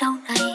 đâu này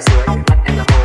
Subscribe cho kênh Ghiền